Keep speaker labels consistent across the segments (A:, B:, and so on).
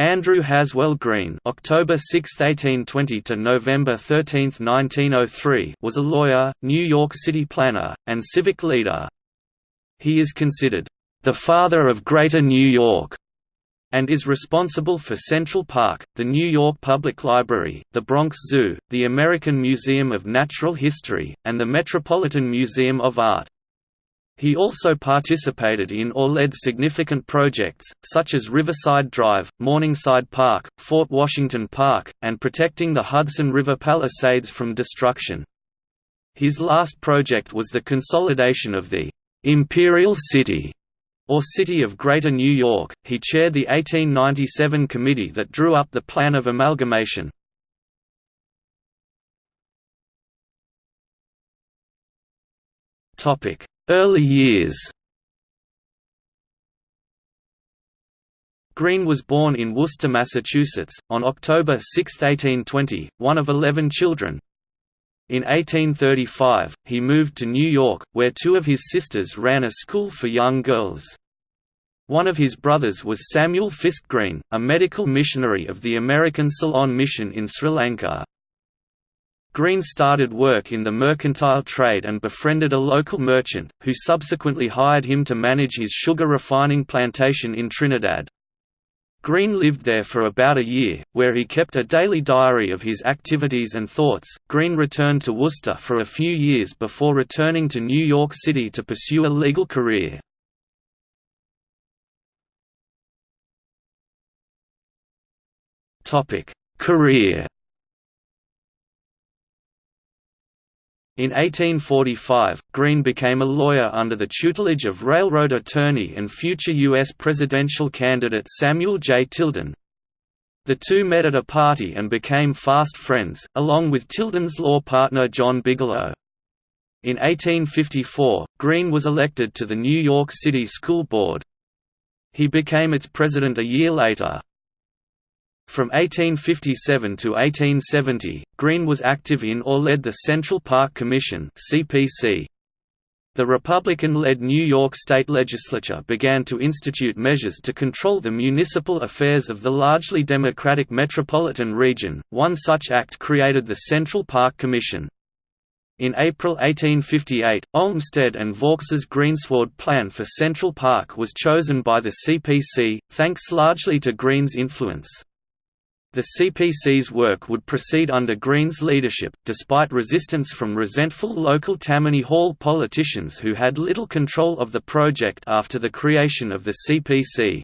A: Andrew Haswell Green October 6, 1820 to November 13, 1903 was a lawyer, New York City planner, and civic leader. He is considered, "...the father of Greater New York", and is responsible for Central Park, the New York Public Library, the Bronx Zoo, the American Museum of Natural History, and the Metropolitan Museum of Art. He also participated in or led significant projects, such as Riverside Drive, Morningside Park, Fort Washington Park, and protecting the Hudson River Palisades from destruction. His last project was the consolidation of the «Imperial City» or City of Greater New York. He chaired the 1897 committee that drew up the plan of amalgamation. Topic: Early years Green was born in Worcester, Massachusetts, on October 6, 1820, one of eleven children. In 1835, he moved to New York, where two of his sisters ran a school for young girls. One of his brothers was Samuel Fisk Green, a medical missionary of the American Ceylon Mission in Sri Lanka. Green started work in the mercantile trade and befriended a local merchant, who subsequently hired him to manage his sugar refining plantation in Trinidad. Green lived there for about a year, where he kept a daily diary of his activities and thoughts. Green returned to Worcester for a few years before returning to New York City to pursue a legal career. Topic: Career In 1845, Green became a lawyer under the tutelage of railroad attorney and future U.S. presidential candidate Samuel J. Tilden. The two met at a party and became fast friends, along with Tilden's law partner John Bigelow. In 1854, Green was elected to the New York City School Board. He became its president a year later. From 1857 to 1870, Green was active in or led the Central Park Commission (CPC). The Republican-led New York state legislature began to institute measures to control the municipal affairs of the largely Democratic metropolitan region. One such act created the Central Park Commission. In April 1858, Olmsted and Vaux's greensward plan for Central Park was chosen by the CPC, thanks largely to Green's influence. The CPC's work would proceed under Green's leadership, despite resistance from resentful local Tammany Hall politicians who had little control of the project after the creation of the CPC.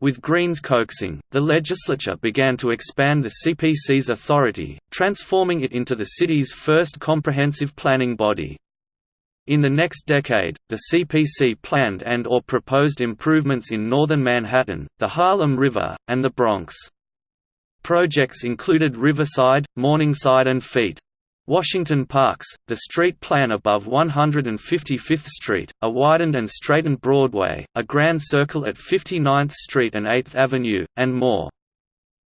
A: With Green's coaxing, the legislature began to expand the CPC's authority, transforming it into the city's first comprehensive planning body. In the next decade, the CPC planned and or proposed improvements in northern Manhattan, the Harlem River, and the Bronx. Projects included Riverside, Morningside and Feet. Washington Parks, the street plan above 155th Street, a widened and straightened Broadway, a Grand Circle at 59th Street and 8th Avenue, and more.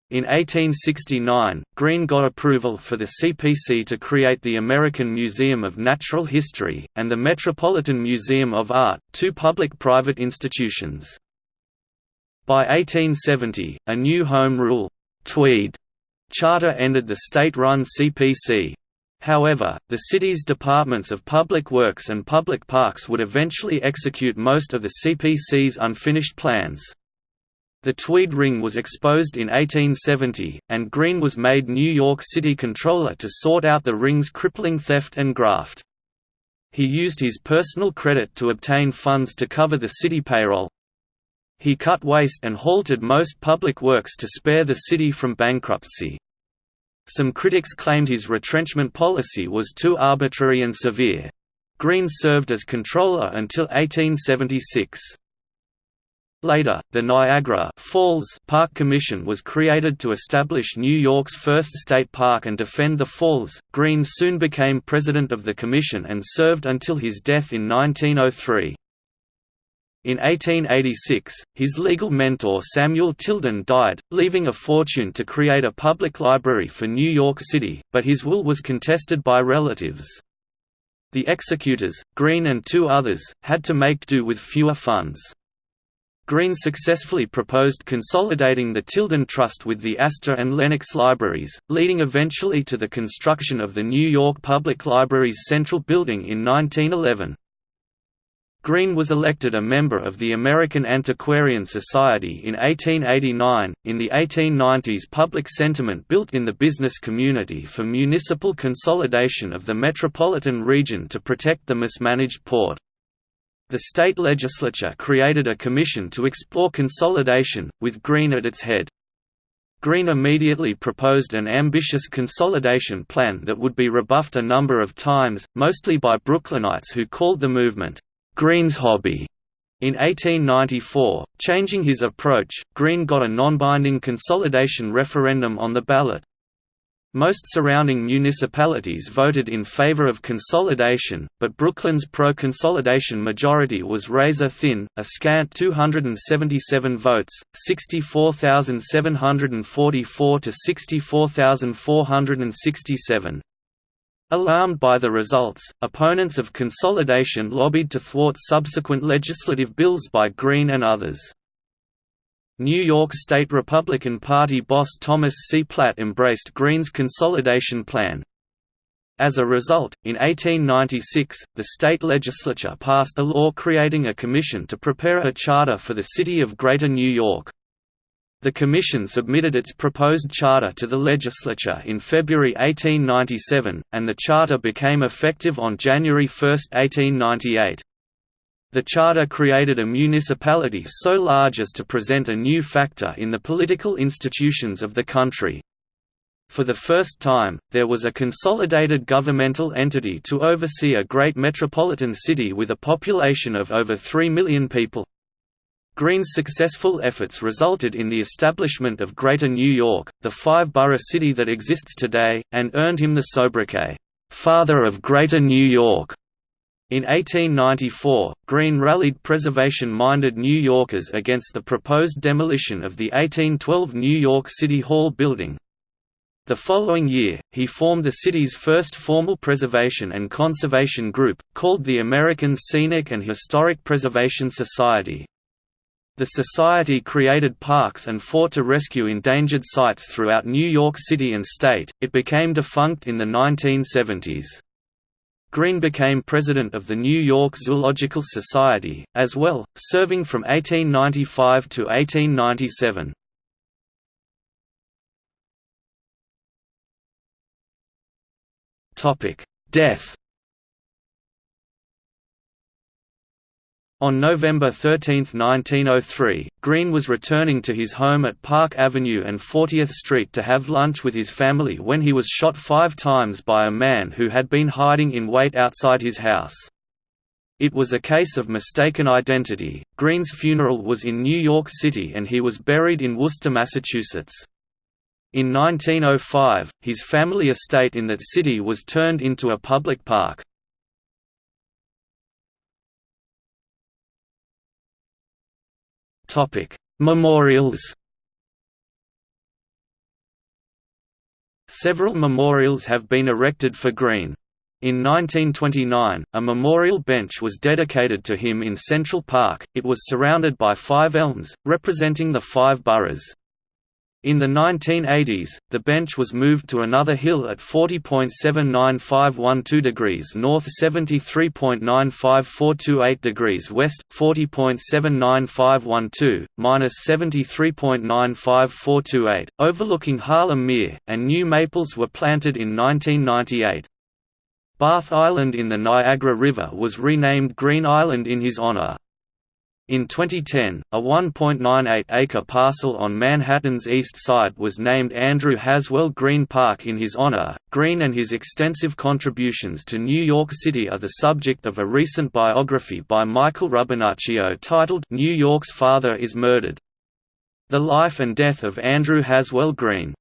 A: In 1869, Green got approval for the CPC to create the American Museum of Natural History, and the Metropolitan Museum of Art, two public-private institutions. By 1870, a new Home Rule, Tweed charter ended the state-run CPC. However, the city's departments of public works and public parks would eventually execute most of the CPC's unfinished plans. The Tweed Ring was exposed in 1870, and Green was made New York City Controller to sort out the ring's crippling theft and graft. He used his personal credit to obtain funds to cover the city payroll, he cut waste and halted most public works to spare the city from bankruptcy. Some critics claimed his retrenchment policy was too arbitrary and severe. Green served as controller until 1876. Later, the Niagara Falls Park Commission was created to establish New York's first state park and defend the falls. Green soon became president of the commission and served until his death in 1903. In 1886, his legal mentor Samuel Tilden died, leaving a fortune to create a public library for New York City, but his will was contested by relatives. The executors, Green and two others, had to make do with fewer funds. Green successfully proposed consolidating the Tilden Trust with the Astor and Lenox Libraries, leading eventually to the construction of the New York Public Library's Central Building in 1911. Green was elected a member of the American Antiquarian Society in 1889. In the 1890s, public sentiment built in the business community for municipal consolidation of the metropolitan region to protect the mismanaged port. The state legislature created a commission to explore consolidation, with Green at its head. Green immediately proposed an ambitious consolidation plan that would be rebuffed a number of times, mostly by Brooklynites who called the movement, Green's hobby. In 1894, changing his approach, Green got a non-binding consolidation referendum on the ballot. Most surrounding municipalities voted in favor of consolidation, but Brooklyn's pro-consolidation majority was razor-thin, a scant 277 votes, 64,744 to 64,467. Alarmed by the results, opponents of consolidation lobbied to thwart subsequent legislative bills by Green and others. New York State Republican Party boss Thomas C. Platt embraced Green's consolidation plan. As a result, in 1896, the state legislature passed a law creating a commission to prepare a charter for the city of Greater New York. The Commission submitted its proposed charter to the legislature in February 1897, and the charter became effective on January 1, 1898. The charter created a municipality so large as to present a new factor in the political institutions of the country. For the first time, there was a consolidated governmental entity to oversee a great metropolitan city with a population of over 3 million people. Green's successful efforts resulted in the establishment of Greater New York, the five-borough city that exists today, and earned him the sobriquet, "'Father of Greater New York'". In 1894, Green rallied preservation-minded New Yorkers against the proposed demolition of the 1812 New York City Hall building. The following year, he formed the city's first formal preservation and conservation group, called the American Scenic and Historic Preservation Society. The Society created parks and fought to rescue endangered sites throughout New York City and state. It became defunct in the 1970s. Green became president of the New York Zoological Society, as well, serving from 1895 to 1897. Death On November 13, 1903, Green was returning to his home at Park Avenue and 40th Street to have lunch with his family when he was shot five times by a man who had been hiding in wait outside his house. It was a case of mistaken identity. Green's funeral was in New York City and he was buried in Worcester, Massachusetts. In 1905, his family estate in that city was turned into a public park. Memorials. Several memorials have been erected for Green. In 1929, a memorial bench was dedicated to him in Central Park. It was surrounded by five elms, representing the five boroughs. In the 1980s, the bench was moved to another hill at 40.79512 degrees north 73.95428 degrees west, 40.79512, minus 73.95428, overlooking Harlem Mere, and new maples were planted in 1998. Bath Island in the Niagara River was renamed Green Island in his honor. In 2010, a 1.98-acre parcel on Manhattan's East Side was named Andrew Haswell Green Park in his honor. Green and his extensive contributions to New York City are the subject of a recent biography by Michael Rubinaccio titled New York's Father is Murdered. The Life and Death of Andrew Haswell Green.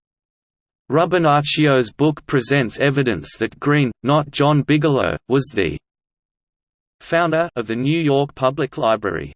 A: Rubinaccio's book presents evidence that Green, not John Bigelow, was the founder of the New York Public Library.